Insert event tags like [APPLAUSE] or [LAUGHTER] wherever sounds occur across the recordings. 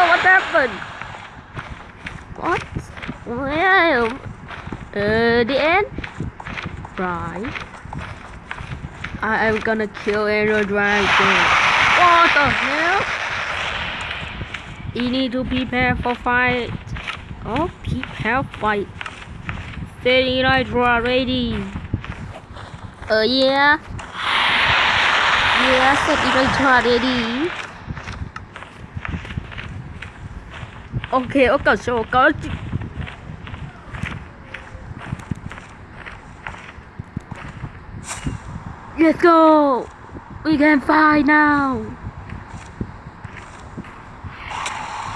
yo what happened. What? Well uh the end? Right. I am gonna kill Ender Dragon. What the hell? You need to prepare for fight. Oh prepare fight. Steady Hydra ready. Uh yeah. Yeah set Hydra ready OK, OK cẩu OK. có Let's go! We can fly now!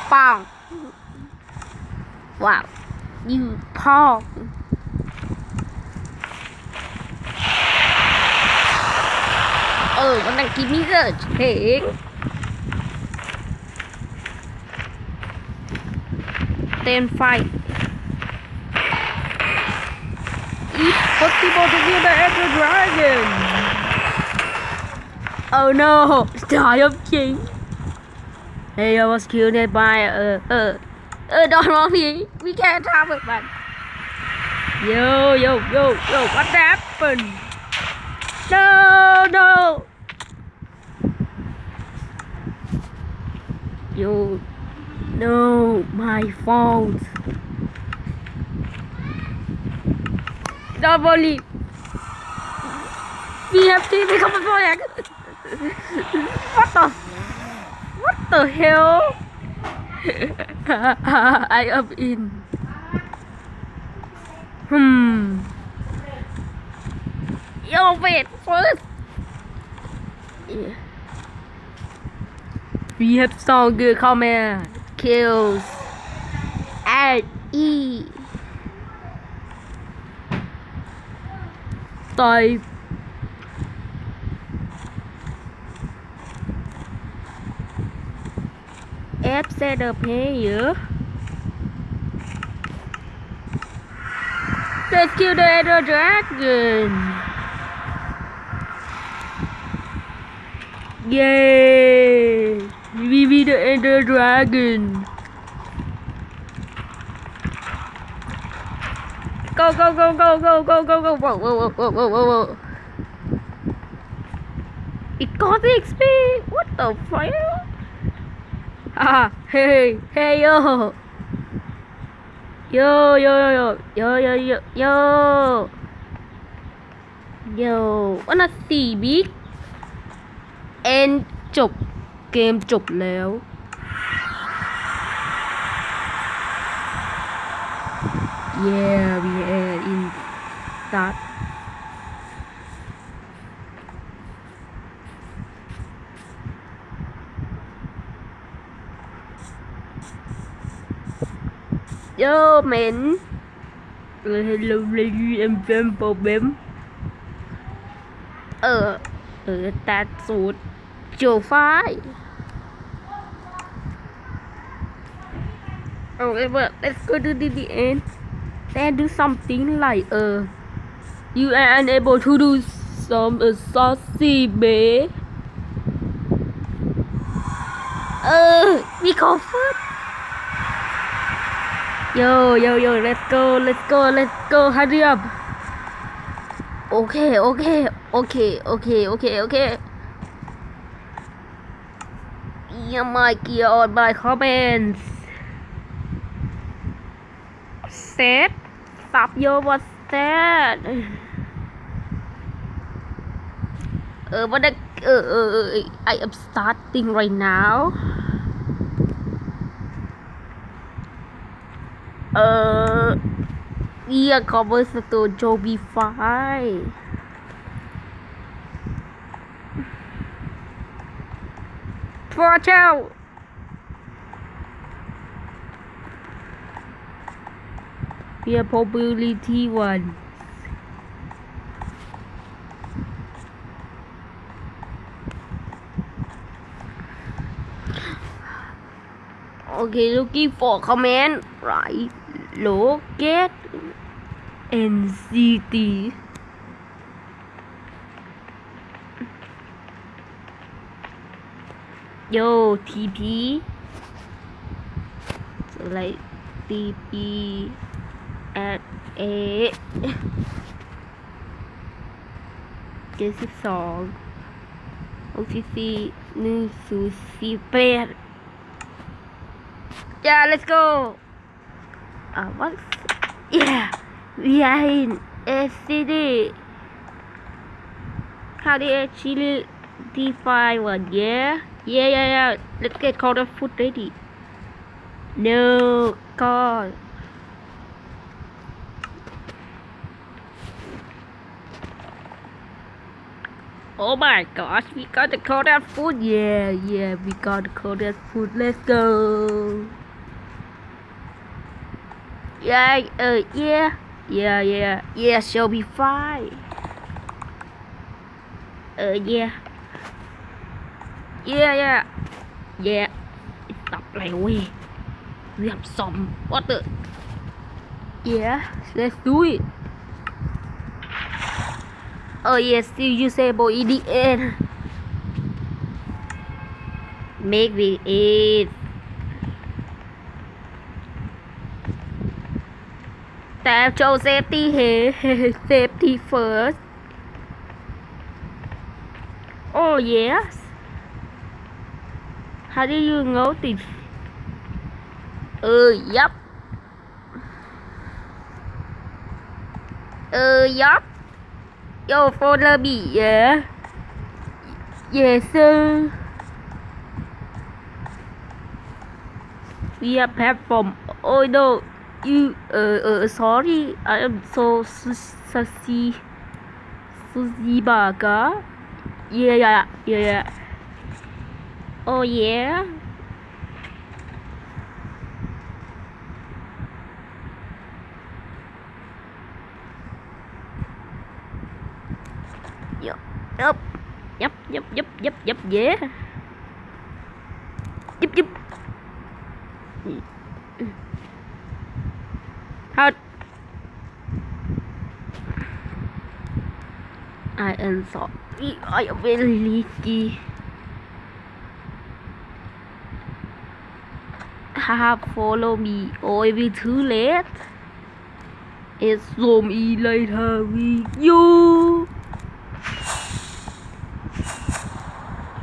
Pong! Wow! You pong! Ừ, con đăng ký mỹ giờ chỉ ten fight. Eat possible to be the Echo Dragon! Oh no! [LAUGHS] Star King! Hey, I was killed by uh uh uh [LAUGHS] don't. We can't have it man. Yo yo yo yo what happened? No no Yo no, my fault. We have to become a flag. what the? What the hell? [LAUGHS] I am in. Hmm. Yo, wait first. Yeah. We have some good comment kills. R E Tôi F, xe đập hé giữa Let's kill the Edo Dragon. Yay. The Ender Dragon. Go go go go go go go go whoa whoa whoa whoa whoa whoa. It got the XP. What the fuck? Ah hey hey yo. Yo yo yo yo yo yo yo. Yo wanna see big and จบ เกมจบแล้ว Yeah we are in start Yo mình Hello lady em em problem เออ เออตัดสูตรโจไฟ Okay, but let's go to the, end. Then do something like uh, you are unable to do some uh, saucy bay. Uh, we go first. Yo, yo, yo, let's go, let's go, let's go, hurry up. Okay, okay, okay, okay, okay, okay. Yeah, my on my comments. Set. Stop your what's that? Uh, but I, uh, uh, I am starting right now. Uh, yeah, covers the Joby 5. Watch out! We have probability one. Okay, looking for command, right? Look at city. Yo, TP. So like TP at A เจ็ดสิบสองหกสิบสี่หนึ่งศูนย์สี่แปด Yeah, let's go. Uh, what? Yeah, we are in a city. How do you actually define one? Yeah, yeah, yeah, yeah. Let's get call the food ready. No, God. Oh my gosh, we got the Korean food. Yeah, yeah, we got the Korean food. Let's go. Yeah, uh, yeah, yeah, yeah, yeah, she'll be fine. Uh, yeah. Yeah, yeah, yeah. Stop right away. We have some water. Yeah, let's do it. Oh yes, you say boy idiot. Make me eat. Tap cho safety here. safety first. Oh yes. How do you know this? Uh, yup. Uh, yup. Yo phô lơ bị dễ Dễ sư We are Oh no, You uh, uh, sorry I am so sushi Sushi burger Yeah yeah yeah yeah. Oh yeah. Yup, yup, yup, yup, yup, yup, yup, yeah. Yup, yup. Thật. I am sorry. I am very leaky. Have follow me. Oh, it be too late. It's so me later with you.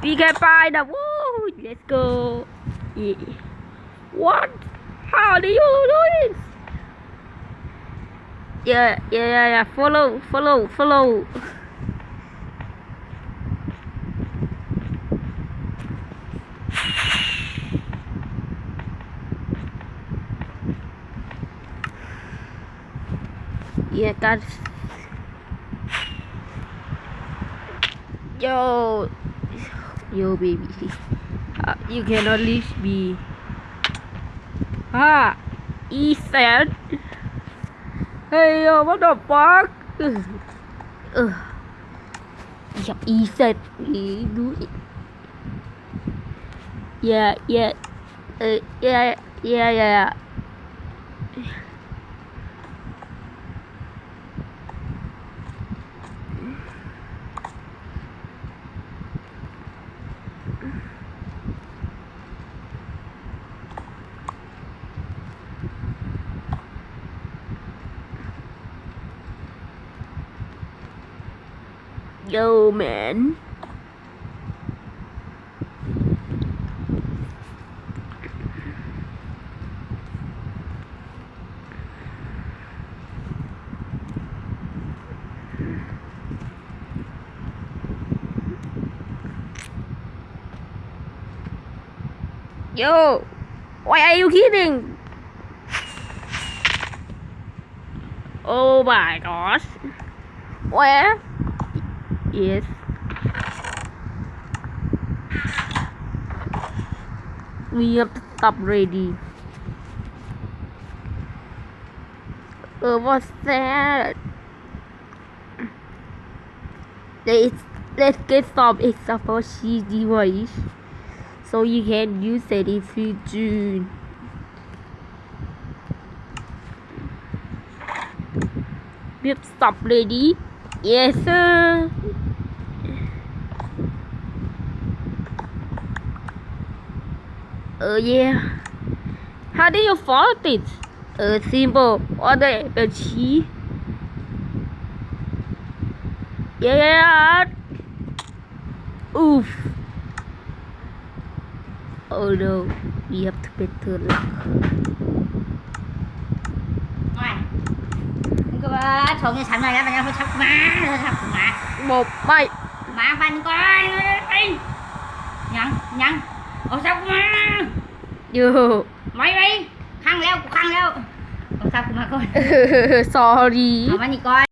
We can find the woo. Let's go. Yeah. What? How do you do it? Yeah, yeah, yeah, yeah. Follow, follow, follow. Yeah, guys. Yo, yo, baby. Uh, you cannot leave me. Ah, Ethan. Hey, yo, what the fuck? Ugh. Ugh. Yep, Ethan. You do it. Yeah, yeah. Uh, yeah, yeah, yeah. Yo, man. Yo, why are you kidding? Oh my gosh. Where? Yes. We have to stop ready. Uh, what's that? Let's, let's get some for sheet device so you can use it if you do. We have stop ready. Yes, sir. Uh, yeah. How do you fold it? A symbol order yeah, Oof. Oh no. We have to better luck. thôi cái sẵn này đã mình không sắp má sắp má một bay má banh coi nhận nhận เอาซับมา อยู่ ไม่ไปข้างแล้วข้างแล้วเอาซับมาก่อน sorry เอามานี่ก่อน